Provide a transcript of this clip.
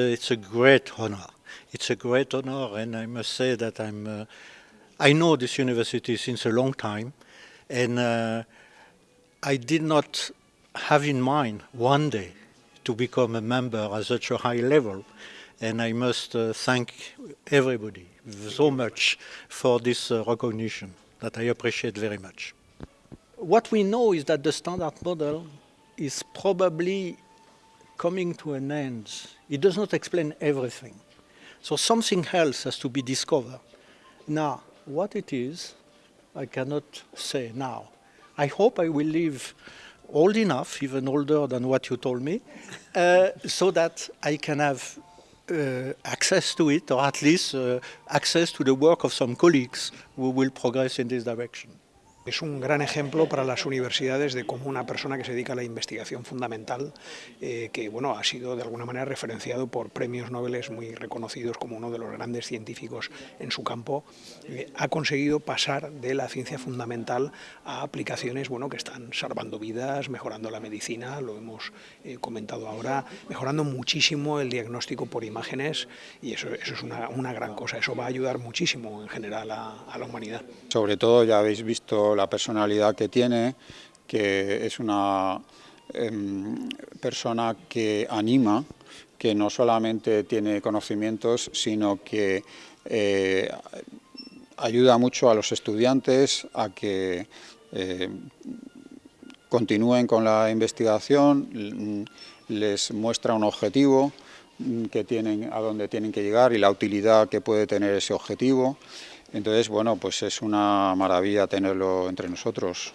It's a great honor. It's a great honor, and I must say that I'm. Uh, I know this university since a long time, and uh, I did not have in mind one day to become a member at such a high level. And I must uh, thank everybody so much for this uh, recognition that I appreciate very much. What we know is that the standard model is probably coming to an end. It does not explain everything. So something else has to be discovered. Now, what it is, I cannot say now. I hope I will live old enough, even older than what you told me, uh, so that I can have uh, access to it, or at least uh, access to the work of some colleagues who will progress in this direction. Es un gran ejemplo para las universidades de cómo una persona que se dedica a la investigación fundamental, eh, que bueno, ha sido de alguna manera referenciado por premios Nobel muy reconocidos como uno de los grandes científicos en su campo, eh, ha conseguido pasar de la ciencia fundamental a aplicaciones bueno, que están salvando vidas, mejorando la medicina, lo hemos eh, comentado ahora, mejorando muchísimo el diagnóstico por imágenes y eso, eso es una, una, gran cosa, eso va a ayudar muchísimo en general a, a la humanidad. Sobre todo ya habéis visto la personalidad que tiene, que es una eh, persona que anima, que no solamente tiene conocimientos, sino que eh, ayuda mucho a los estudiantes a que eh, continúen con la investigación, les muestra un objetivo que tienen, a donde tienen que llegar y la utilidad que puede tener ese objetivo. Entonces, bueno, pues es una maravilla tenerlo entre nosotros.